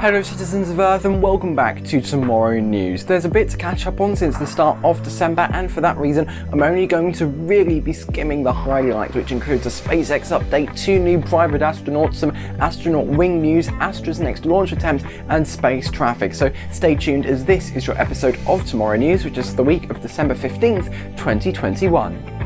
Hello citizens of Earth and welcome back to Tomorrow News. There's a bit to catch up on since the start of December and for that reason I'm only going to really be skimming the highlights which includes a SpaceX update, two new private astronauts, some astronaut wing news, Astra's next launch attempt and space traffic. So stay tuned as this is your episode of Tomorrow News which is the week of December 15th, 2021.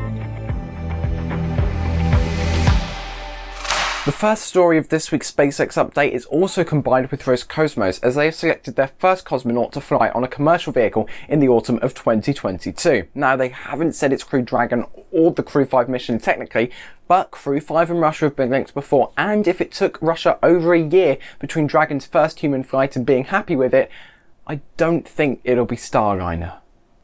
The first story of this week's SpaceX update is also combined with Roscosmos as they have selected their first cosmonaut to fly on a commercial vehicle in the autumn of 2022. Now they haven't said it's Crew Dragon or the Crew 5 mission technically, but Crew 5 and Russia have been linked before and if it took Russia over a year between Dragon's first human flight and being happy with it, I don't think it'll be Starliner.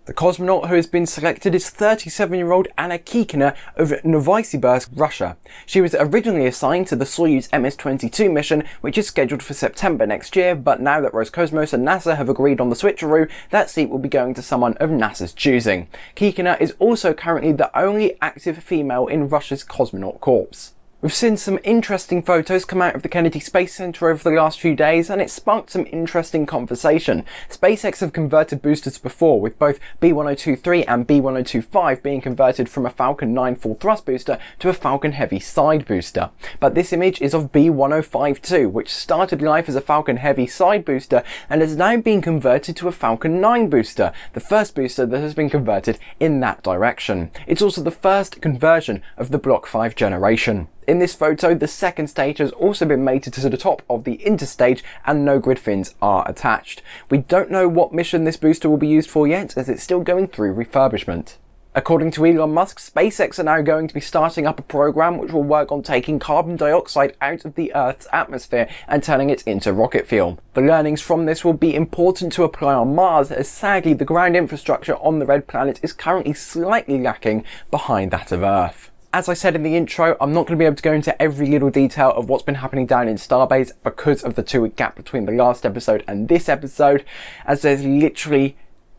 The cosmonaut who has been selected is 37-year-old Anna Kikina of Novosibirsk, Russia. She was originally assigned to the Soyuz MS-22 mission, which is scheduled for September next year, but now that Roscosmos and NASA have agreed on the switcheroo, that seat will be going to someone of NASA's choosing. Kikina is also currently the only active female in Russia's cosmonaut corps. We've seen some interesting photos come out of the Kennedy Space Center over the last few days and it sparked some interesting conversation. SpaceX have converted boosters before with both B1023 and B1025 being converted from a Falcon 9 full thrust booster to a Falcon Heavy side booster. But this image is of B1052 which started life as a Falcon Heavy side booster and has now been converted to a Falcon 9 booster, the first booster that has been converted in that direction. It's also the first conversion of the Block 5 generation. In this photo, the second stage has also been mated to the top of the interstage and no grid fins are attached. We don't know what mission this booster will be used for yet as it's still going through refurbishment. According to Elon Musk, SpaceX are now going to be starting up a program which will work on taking carbon dioxide out of the Earth's atmosphere and turning it into rocket fuel. The learnings from this will be important to apply on Mars as sadly the ground infrastructure on the red planet is currently slightly lacking behind that of Earth. As I said in the intro, I'm not going to be able to go into every little detail of what's been happening down in Starbase because of the two week gap between the last episode and this episode, as there's literally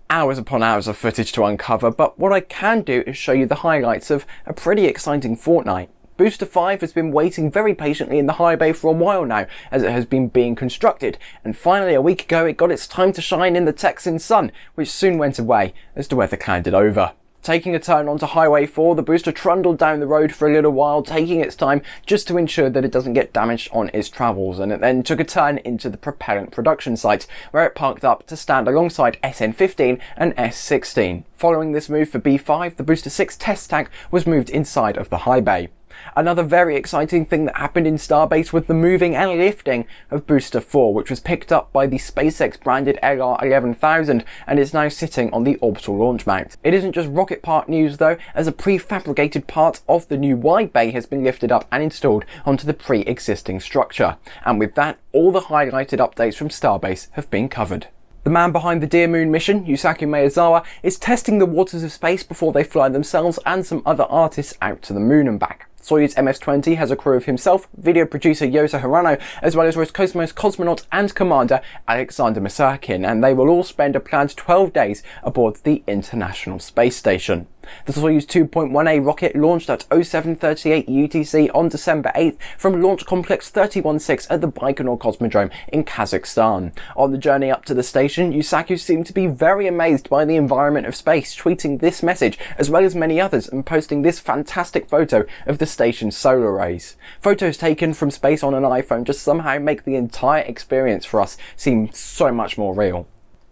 hours upon hours of footage to uncover, but what I can do is show you the highlights of a pretty exciting fortnight. Booster 5 has been waiting very patiently in the high bay for a while now, as it has been being constructed, and finally a week ago it got its time to shine in the Texan sun, which soon went away as the weather clouded over. Taking a turn onto Highway 4, the booster trundled down the road for a little while, taking its time just to ensure that it doesn't get damaged on its travels, and it then took a turn into the propellant production site, where it parked up to stand alongside SN15 and S16. Following this move for B5, the Booster 6 test tank was moved inside of the high bay. Another very exciting thing that happened in Starbase was the moving and lifting of Booster 4, which was picked up by the SpaceX branded LR11000 and is now sitting on the orbital launch mount. It isn't just rocket part news though, as a prefabricated part of the new wide bay has been lifted up and installed onto the pre-existing structure. And with that, all the highlighted updates from Starbase have been covered. The man behind the Dear Moon mission, Yusaku Maezawa, is testing the waters of space before they fly themselves and some other artists out to the moon and back. Soyuz MS-20 has a crew of himself, video producer Yozo Hirano, as well as Roscosmos cosmonaut and commander Alexander Misurkin, and they will all spend a planned 12 days aboard the International Space Station. The Soyuz 2.1A rocket launched at 0738 UTC on December 8th from Launch Complex 316 at the Baikonur Cosmodrome in Kazakhstan. On the journey up to the station, Yusaku seemed to be very amazed by the environment of space, tweeting this message as well as many others and posting this fantastic photo of the station's solar rays. Photos taken from space on an iPhone just somehow make the entire experience for us seem so much more real.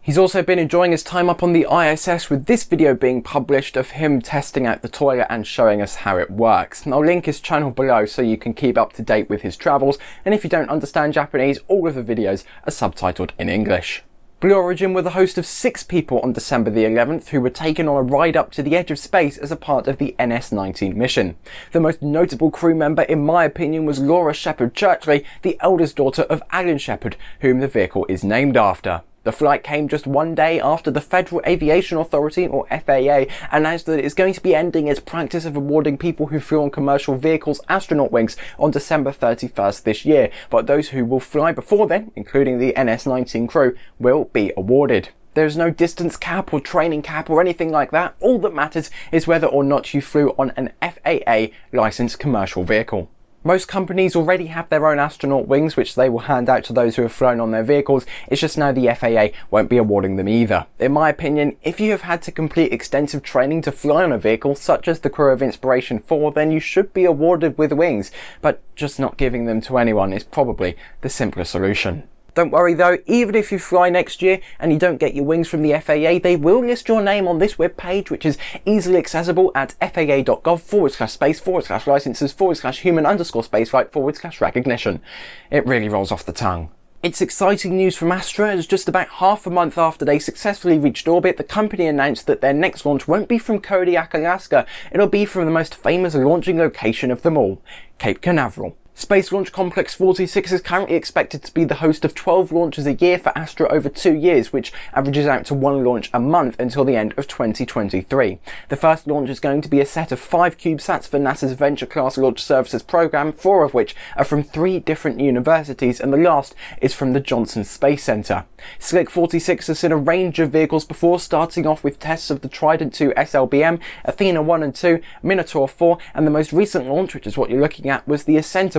He's also been enjoying his time up on the ISS with this video being published of him testing out the toilet and showing us how it works. I'll link his channel below so you can keep up to date with his travels and if you don't understand Japanese, all of the videos are subtitled in English. Blue Origin were the host of six people on December the 11th who were taken on a ride up to the edge of space as a part of the NS-19 mission. The most notable crew member in my opinion was Laura Shepard Churchley, the eldest daughter of Alan Shepard, whom the vehicle is named after. The flight came just one day after the Federal Aviation Authority, or FAA, announced that it is going to be ending its practice of awarding people who flew on commercial vehicles astronaut wings on December 31st this year, but those who will fly before then, including the NS-19 crew, will be awarded. There's no distance cap or training cap or anything like that. All that matters is whether or not you flew on an FAA licensed commercial vehicle. Most companies already have their own astronaut wings, which they will hand out to those who have flown on their vehicles. It's just now the FAA won't be awarding them either. In my opinion, if you have had to complete extensive training to fly on a vehicle, such as the crew of Inspiration 4, then you should be awarded with wings, but just not giving them to anyone is probably the simpler solution. Don't worry though, even if you fly next year and you don't get your wings from the FAA, they will list your name on this webpage, which is easily accessible at faa.gov forward slash space forward slash licenses forward slash human underscore spaceflight forward slash recognition. It really rolls off the tongue. It's exciting news from Astra as just about half a month after they successfully reached orbit, the company announced that their next launch won't be from Kodiak, Alaska, it'll be from the most famous launching location of them all, Cape Canaveral. Space Launch Complex 46 is currently expected to be the host of 12 launches a year for Astra over two years, which averages out to one launch a month until the end of 2023. The first launch is going to be a set of five CubeSats for NASA's Venture Class Launch Services program, four of which are from three different universities, and the last is from the Johnson Space Center. Slick 46 has seen a range of vehicles before, starting off with tests of the Trident 2 SLBM, Athena 1 and 2, Minotaur 4, and the most recent launch, which is what you're looking at, was the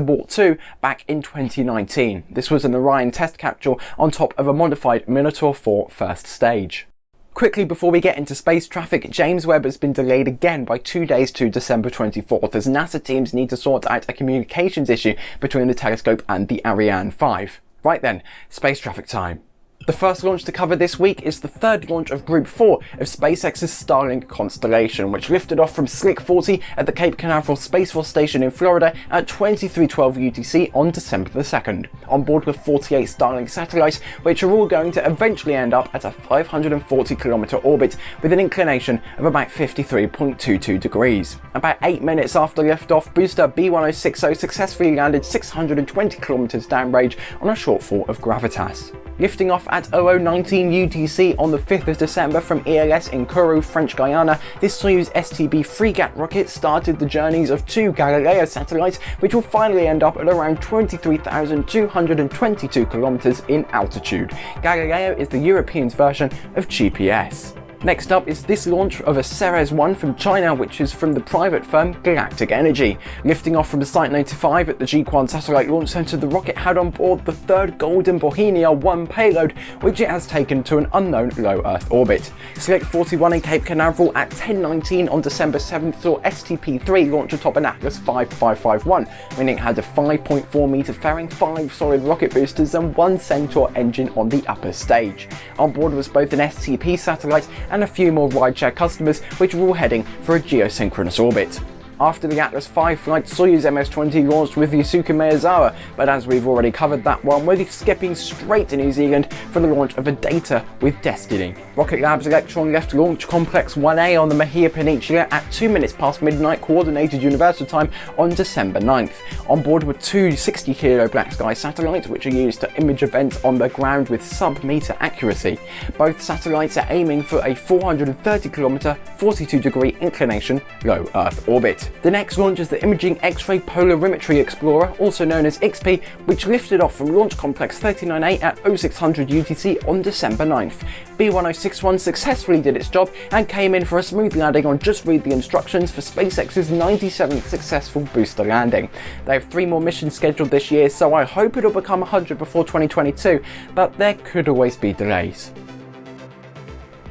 Ascenter 2 back in 2019. This was an Orion test capsule on top of a modified Minotaur 4 first stage. Quickly before we get into space traffic, James Webb has been delayed again by two days to December 24th as NASA teams need to sort out a communications issue between the telescope and the Ariane 5. Right then, space traffic time. The first launch to cover this week is the third launch of Group 4 of SpaceX's Starlink constellation, which lifted off from Slick 40 at the Cape Canaveral Space Force Station in Florida at 2312 UTC on December the 2nd, on board with 48 Starlink satellites, which are all going to eventually end up at a 540 km orbit with an inclination of about 53.22 degrees. About 8 minutes after liftoff, booster B1060 successfully landed 620 km downrange on a shortfall of gravitas lifting off at 0019 UTC on the 5th of December from ELS in Kourou, French Guiana, this Soyuz STB Fregat rocket started the journeys of two Galileo satellites, which will finally end up at around 23,222 kilometers in altitude. Galileo is the European's version of GPS. Next up is this launch of a Ceres 1 from China, which is from the private firm Galactic Energy. Lifting off from the Site 95 at the Jiuquan Satellite Launch Center, the rocket had on board the third Golden Bauhinia 1 payload, which it has taken to an unknown low Earth orbit. Slick 41 in Cape Canaveral at 10.19 on December 7th saw STP-3 launch atop an Atlas 5551, meaning it had a 5.4 meter fairing, 5 solid rocket boosters and one Centaur engine on the upper stage. On board was both an STP satellite and a few more rideshare customers which were all heading for a geosynchronous orbit. After the Atlas V flight, Soyuz MS-20 launched with the Yusaku Maezawa, but as we've already covered that one, we're skipping straight to New Zealand for the launch of a Data with Destiny. Rocket Lab's Electron left Launch Complex 1A on the Mahia Peninsula at 2 minutes past midnight Coordinated Universal Time on December 9th. On board were two 60 kilo Black Sky satellites which are used to image events on the ground with sub-meter accuracy. Both satellites are aiming for a 430 km, 42 degree inclination low Earth orbit. The next launch is the Imaging X-ray Polarimetry Explorer, also known as IXPE, which lifted off from Launch Complex 39A at 0600 UTC on December 9th. B1061 successfully did its job and came in for a smooth landing on Just Read the Instructions for SpaceX's 97th successful booster landing. They have three more missions scheduled this year, so I hope it'll become 100 before 2022, but there could always be delays.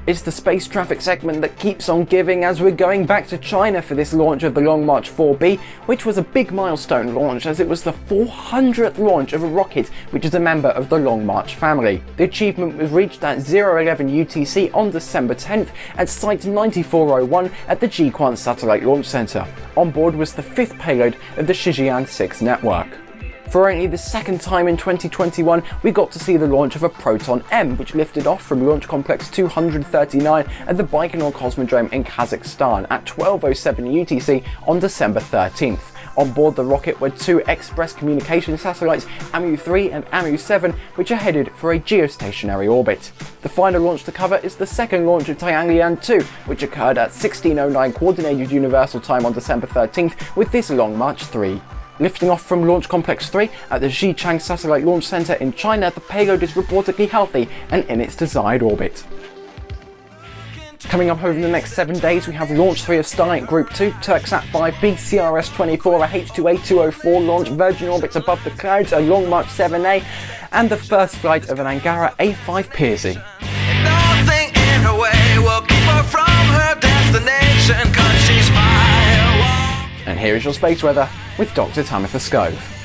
It's the space traffic segment that keeps on giving as we're going back to China for this launch of the Long March 4B, which was a big milestone launch as it was the 400th launch of a rocket which is a member of the Long March family. The achievement was reached at 011 UTC on December 10th at Site 9401 at the Jiuquan Satellite Launch Center. On board was the fifth payload of the Shijian 6 network. For only the second time in 2021, we got to see the launch of a Proton M, which lifted off from Launch Complex 239 at the Baikonur Cosmodrome in Kazakhstan at 12.07 UTC on December 13th. On board the rocket were two Express Communication satellites, AMU-3 and AMU-7, which are headed for a geostationary orbit. The final launch to cover is the second launch of Tianlian 2, which occurred at 1609 Coordinated Universal Time on December 13th with this Long March 3. Lifting off from Launch Complex 3 at the Xichang Satellite Launch Center in China, the payload is reportedly healthy and in its desired orbit. Coming up over the next seven days, we have Launch 3 of Starlink Group 2, Turksat 5B, CRS-24, a H2A204 launch, Virgin Orbits above the clouds, a Long March 7A, and the first flight of an Angara A5 Persey. And here is your space weather with Dr. Tamitha Skov.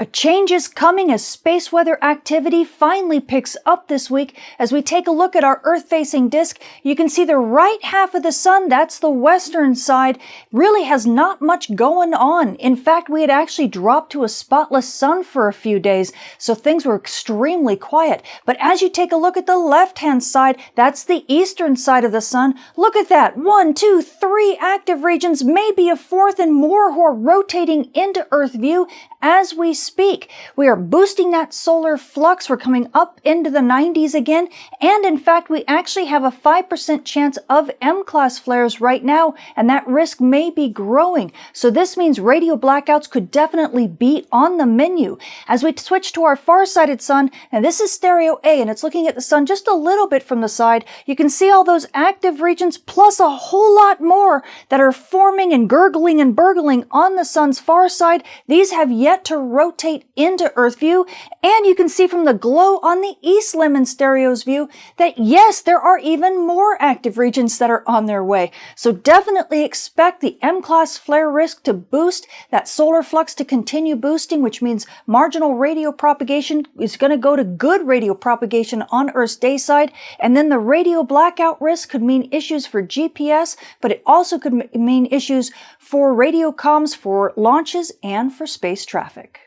A change is coming as space weather activity finally picks up this week. As we take a look at our Earth-facing disk, you can see the right half of the sun, that's the western side, really has not much going on. In fact, we had actually dropped to a spotless sun for a few days, so things were extremely quiet. But as you take a look at the left-hand side, that's the eastern side of the sun. Look at that. One, two, three active regions, maybe a fourth and more who are rotating into Earth view as we speak. We are boosting that solar flux. We're coming up into the 90s again. And in fact, we actually have a 5% chance of M-class flares right now, and that risk may be growing. So this means radio blackouts could definitely be on the menu. As we switch to our far-sighted sun, and this is stereo A, and it's looking at the sun just a little bit from the side, you can see all those active regions plus a whole lot more that are forming and gurgling and burgling on the sun's far side. These have yet yet to rotate into Earth view. And you can see from the glow on the East Limb in Stereo's view that yes, there are even more active regions that are on their way. So definitely expect the M-class flare risk to boost, that solar flux to continue boosting, which means marginal radio propagation is going to go to good radio propagation on Earth's day side. And then the radio blackout risk could mean issues for GPS, but it also could mean issues for radio comms for launches and for space traffic.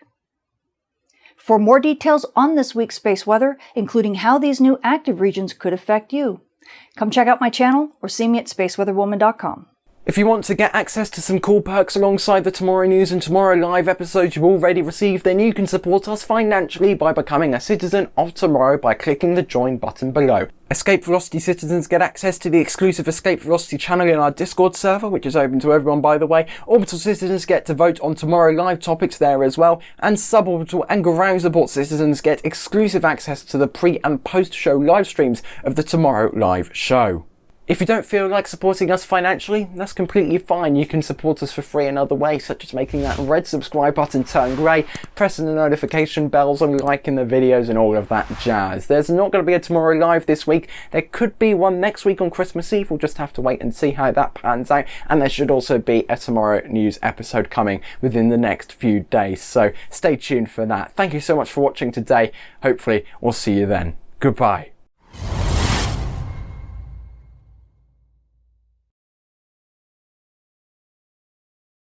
For more details on this week's space weather, including how these new active regions could affect you, come check out my channel or see me at spaceweatherwoman.com. If you want to get access to some cool perks alongside the Tomorrow News and Tomorrow Live episodes you've already received, then you can support us financially by becoming a citizen of Tomorrow by clicking the join button below. Escape Velocity citizens get access to the exclusive Escape Velocity channel in our Discord server, which is open to everyone by the way. Orbital citizens get to vote on Tomorrow Live topics there as well. And Suborbital and Ground Support citizens get exclusive access to the pre and post show live streams of the Tomorrow Live show. If you don't feel like supporting us financially, that's completely fine. You can support us for free another way, such as making that red subscribe button turn grey, pressing the notification bells and liking the videos and all of that jazz. There's not going to be a Tomorrow Live this week. There could be one next week on Christmas Eve. We'll just have to wait and see how that pans out. And there should also be a Tomorrow News episode coming within the next few days. So stay tuned for that. Thank you so much for watching today. Hopefully we'll see you then. Goodbye.